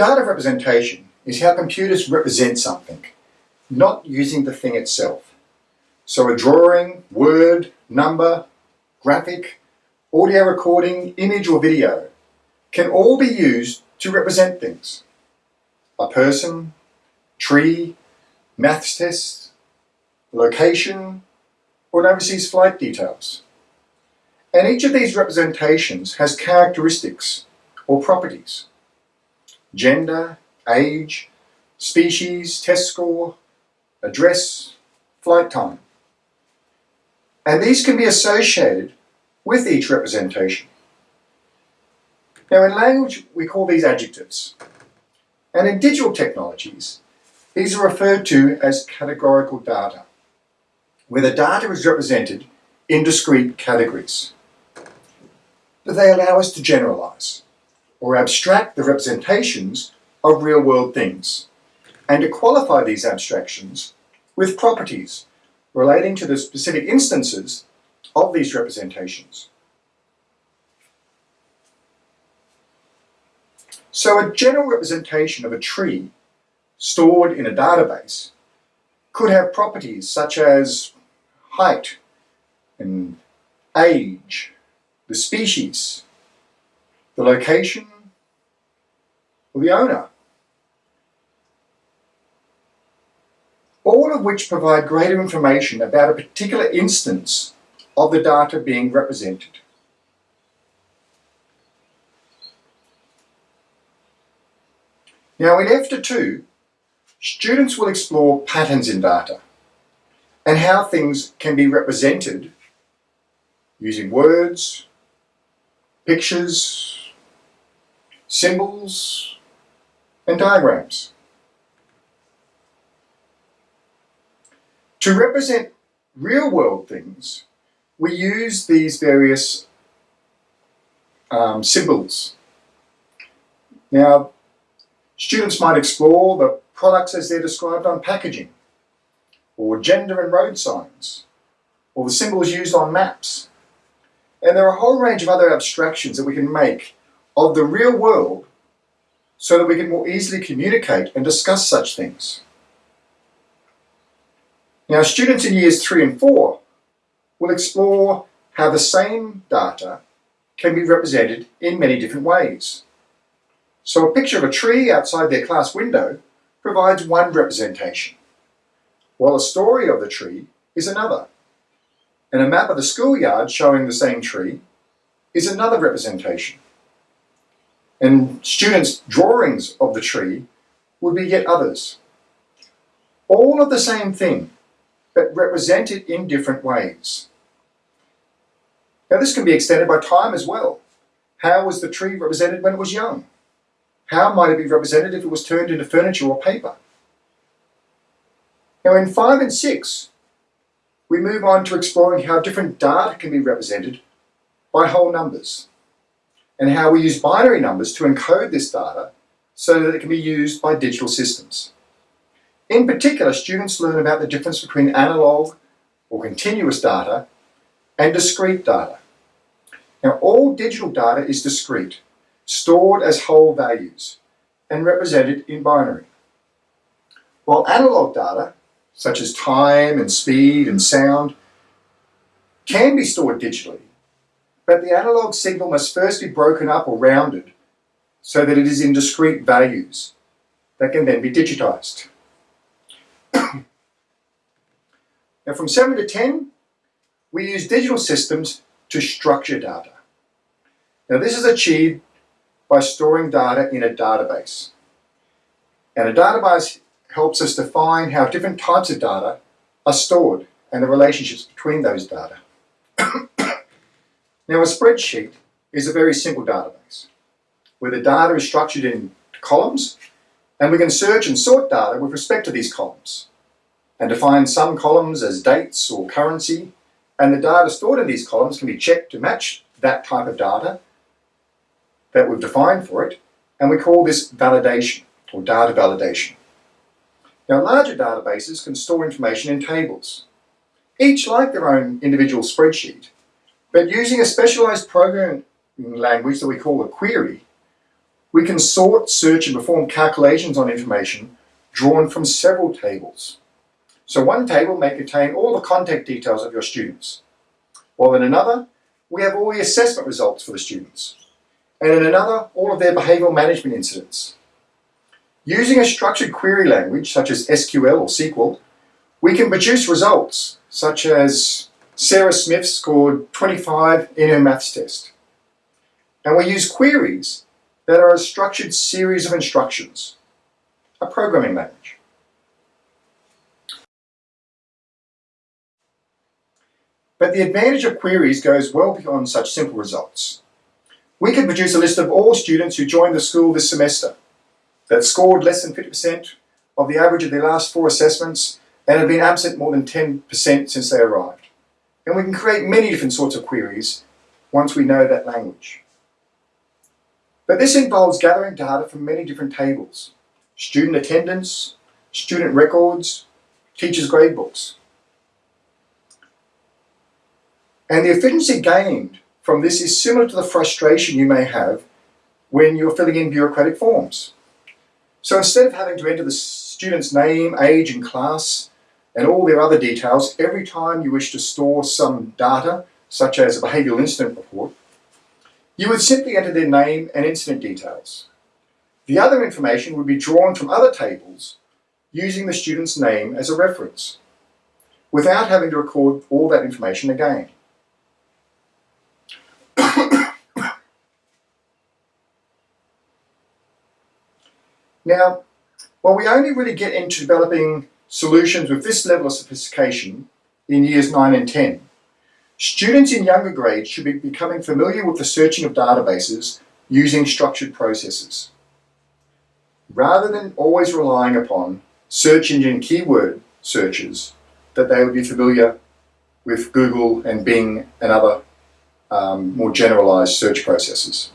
Data representation is how computers represent something, not using the thing itself. So a drawing, word, number, graphic, audio recording, image or video can all be used to represent things. A person, tree, maths test, location, or an overseas flight details. And each of these representations has characteristics or properties. Gender, age, species, test score, address, flight time. And these can be associated with each representation. Now in language we call these adjectives. And in digital technologies, these are referred to as categorical data, where the data is represented in discrete categories. But they allow us to generalize or abstract the representations of real-world things and to qualify these abstractions with properties relating to the specific instances of these representations. So a general representation of a tree stored in a database could have properties such as height and age, the species, the location, or the owner. All of which provide greater information about a particular instance of the data being represented. Now in F to 2, students will explore patterns in data and how things can be represented using words, pictures, symbols, and diagrams. To represent real-world things, we use these various um, symbols. Now, Students might explore the products as they're described on packaging, or gender and road signs, or the symbols used on maps. And there are a whole range of other abstractions that we can make of the real world so that we can more easily communicate and discuss such things. Now students in years three and four will explore how the same data can be represented in many different ways. So a picture of a tree outside their class window provides one representation, while a story of the tree is another. And a map of the schoolyard showing the same tree is another representation. And students' drawings of the tree would be yet others. All of the same thing, but represented in different ways. Now this can be extended by time as well. How was the tree represented when it was young? How might it be represented if it was turned into furniture or paper? Now in 5 and 6, we move on to exploring how different data can be represented by whole numbers and how we use binary numbers to encode this data so that it can be used by digital systems. In particular, students learn about the difference between analog or continuous data and discrete data. Now all digital data is discrete stored as whole values and represented in binary. While analog data, such as time and speed and sound, can be stored digitally, but the analog signal must first be broken up or rounded so that it is in discrete values that can then be digitized. now from 7 to 10, we use digital systems to structure data. Now this is achieved by storing data in a database. And a database helps us define how different types of data are stored and the relationships between those data. Now a spreadsheet is a very simple database where the data is structured in columns and we can search and sort data with respect to these columns and define some columns as dates or currency and the data stored in these columns can be checked to match that type of data that we've defined for it, and we call this validation, or data validation. Now larger databases can store information in tables, each like their own individual spreadsheet, but using a specialized programming language that we call a query, we can sort, search and perform calculations on information drawn from several tables. So one table may contain all the contact details of your students, while in another, we have all the assessment results for the students, and in another, all of their behavioural management incidents. Using a structured query language such as SQL or SQL, we can produce results such as Sarah Smith scored 25 in her maths test. And we use queries that are a structured series of instructions, a programming language. But the advantage of queries goes well beyond such simple results. We could produce a list of all students who joined the school this semester that scored less than 50% of the average of their last four assessments and have been absent more than 10% since they arrived. And we can create many different sorts of queries once we know that language. But this involves gathering data from many different tables. Student attendance, student records, teachers' gradebooks. And the efficiency gained from this is similar to the frustration you may have when you're filling in bureaucratic forms. So instead of having to enter the student's name, age and class and all their other details every time you wish to store some data, such as a behavioural incident report, you would simply enter their name and incident details. The other information would be drawn from other tables using the student's name as a reference, without having to record all that information again. now, while we only really get into developing solutions with this level of sophistication in years 9 and 10, students in younger grades should be becoming familiar with the searching of databases using structured processes. Rather than always relying upon search engine keyword searches, that they would be familiar with Google and Bing and other um, more generalized search processes.